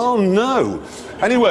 Oh no. Anyway.